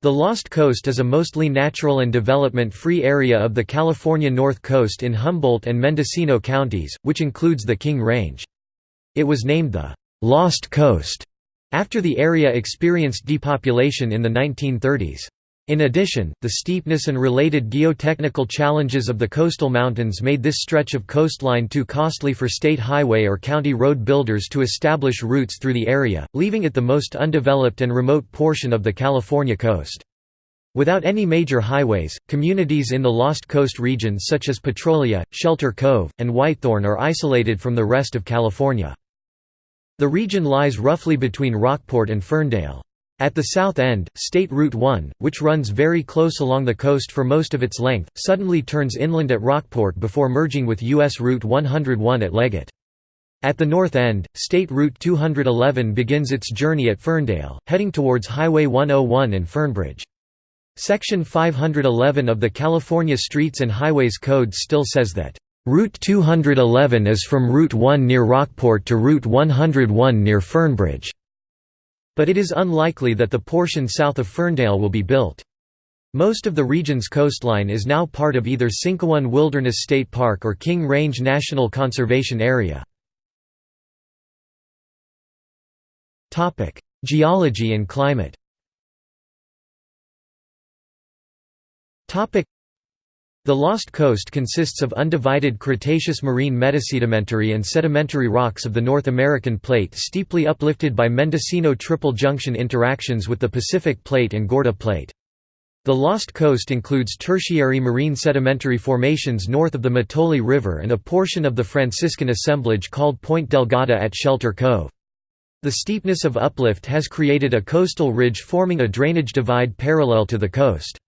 The Lost Coast is a mostly natural and development-free area of the California North Coast in Humboldt and Mendocino counties, which includes the King Range. It was named the «Lost Coast» after the area experienced depopulation in the 1930s. In addition, the steepness and related geotechnical challenges of the coastal mountains made this stretch of coastline too costly for state highway or county road builders to establish routes through the area, leaving it the most undeveloped and remote portion of the California coast. Without any major highways, communities in the Lost Coast region such as Petrolia, Shelter Cove, and Whitethorn are isolated from the rest of California. The region lies roughly between Rockport and Ferndale. At the south end, State Route 1, which runs very close along the coast for most of its length, suddenly turns inland at Rockport before merging with U.S. Route 101 at Leggett. At the north end, State Route 211 begins its journey at Ferndale, heading towards Highway 101 and Fernbridge. Section 511 of the California Streets and Highways Code still says that, "...Route 211 is from Route 1 near Rockport to Route 101 near Fernbridge." But it is unlikely that the portion south of Ferndale will be built. Most of the region's coastline is now part of either Sinkyone Wilderness State Park or King Range National Conservation Area. Geology and climate the Lost Coast consists of undivided Cretaceous marine metasedimentary and sedimentary rocks of the North American Plate steeply uplifted by Mendocino triple junction interactions with the Pacific Plate and Gorda Plate. The Lost Coast includes tertiary marine sedimentary formations north of the Mattole River and a portion of the Franciscan assemblage called Point Delgada at Shelter Cove. The steepness of uplift has created a coastal ridge forming a drainage divide parallel to the coast.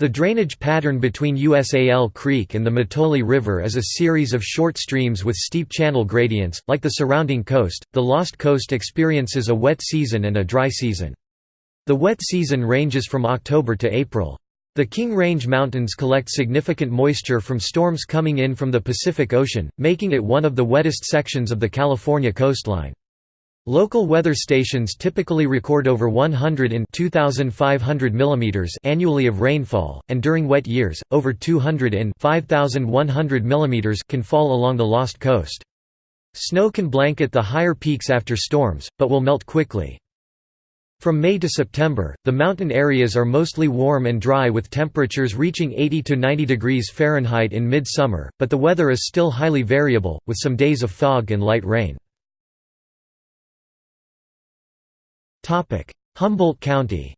The drainage pattern between USAL Creek and the Mattole River is a series of short streams with steep channel gradients. Like the surrounding coast, the Lost Coast experiences a wet season and a dry season. The wet season ranges from October to April. The King Range Mountains collect significant moisture from storms coming in from the Pacific Ocean, making it one of the wettest sections of the California coastline. Local weather stations typically record over 100 in 2500 mm annually of rainfall, and during wet years, over 200 in 5100 mm can fall along the Lost Coast. Snow can blanket the higher peaks after storms, but will melt quickly. From May to September, the mountain areas are mostly warm and dry with temperatures reaching 80 to 90 degrees Fahrenheit in mid-summer, but the weather is still highly variable, with some days of fog and light rain. Humboldt County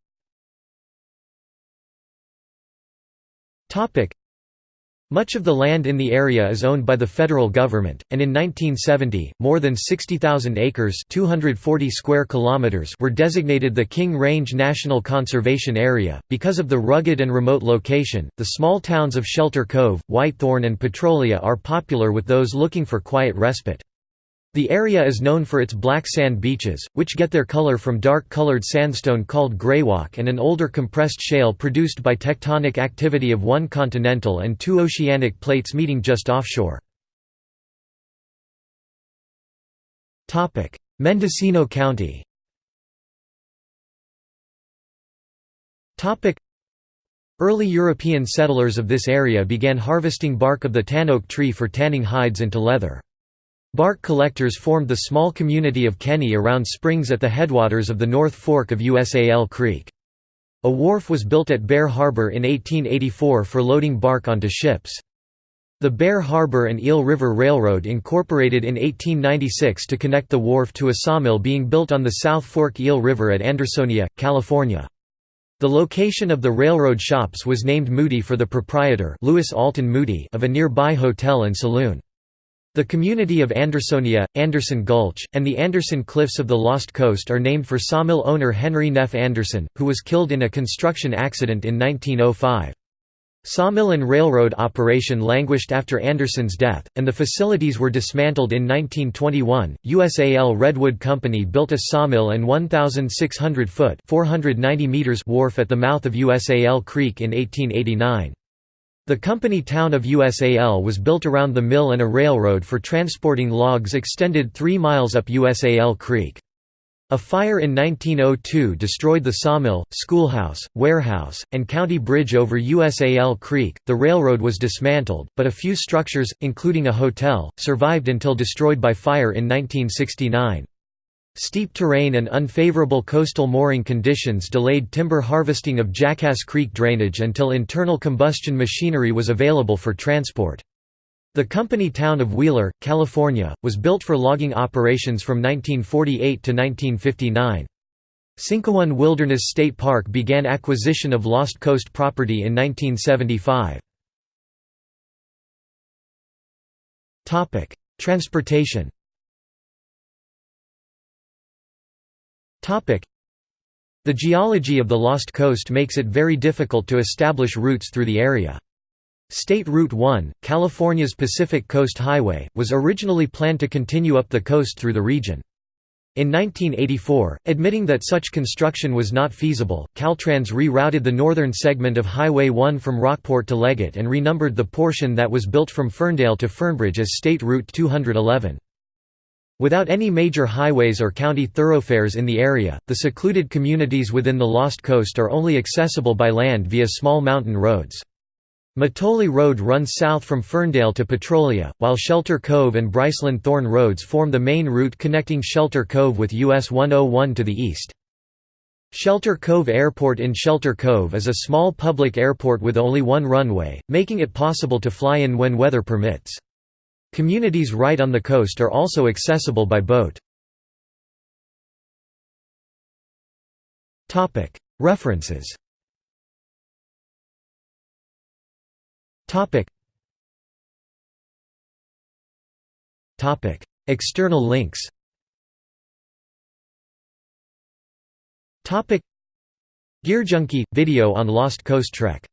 much of the land in the area is owned by the federal government, and in 1970, more than 60,000 acres 240 square kilometers were designated the King Range National Conservation Area. Because of the rugged and remote location, the small towns of Shelter Cove, Whitethorn and Petrolia are popular with those looking for quiet respite. The area is known for its black sand beaches, which get their color from dark-colored sandstone called greywacke and an older compressed shale produced by tectonic activity of one continental and two oceanic plates meeting just offshore. Mendocino County Early European settlers of this area began harvesting bark of the tan oak tree for tanning hides into leather. Bark collectors formed the small community of Kenny around springs at the headwaters of the North Fork of USAL Creek. A wharf was built at Bear Harbor in 1884 for loading bark onto ships. The Bear Harbor and Eel River Railroad incorporated in 1896 to connect the wharf to a sawmill being built on the South Fork Eel River at Andersonia, California. The location of the railroad shops was named Moody for the proprietor Louis Alton Moody of a nearby hotel and saloon. The community of Andersonia, Anderson Gulch, and the Anderson Cliffs of the Lost Coast are named for sawmill owner Henry Neff Anderson, who was killed in a construction accident in 1905. Sawmill and railroad operation languished after Anderson's death, and the facilities were dismantled in 1921. USAL Redwood Company built a sawmill and 1,600 foot (490 meters) wharf at the mouth of USAL Creek in 1889. The company town of USAL was built around the mill and a railroad for transporting logs extended 3 miles up USAL Creek. A fire in 1902 destroyed the sawmill, schoolhouse, warehouse, and county bridge over USAL Creek. The railroad was dismantled, but a few structures, including a hotel, survived until destroyed by fire in 1969. Steep terrain and unfavorable coastal mooring conditions delayed timber harvesting of Jackass Creek drainage until internal combustion machinery was available for transport. The company town of Wheeler, California, was built for logging operations from 1948 to 1959. Sinkyone Wilderness State Park began acquisition of Lost Coast property in 1975. Transportation The geology of the Lost Coast makes it very difficult to establish routes through the area. State Route 1, California's Pacific Coast Highway, was originally planned to continue up the coast through the region. In 1984, admitting that such construction was not feasible, Caltrans rerouted the northern segment of Highway 1 from Rockport to Leggett and renumbered the portion that was built from Ferndale to Fernbridge as State Route 211. Without any major highways or county thoroughfares in the area, the secluded communities within the Lost Coast are only accessible by land via small mountain roads. Mattole Road runs south from Ferndale to Petrolia, while Shelter Cove and Briceland Thorn Roads form the main route connecting Shelter Cove with US 101 to the east. Shelter Cove Airport in Shelter Cove is a small public airport with only one runway, making it possible to fly in when weather permits. Communities right on the coast are also accessible by boat. References. External links. Gear Junkie – video on Lost Coast Trek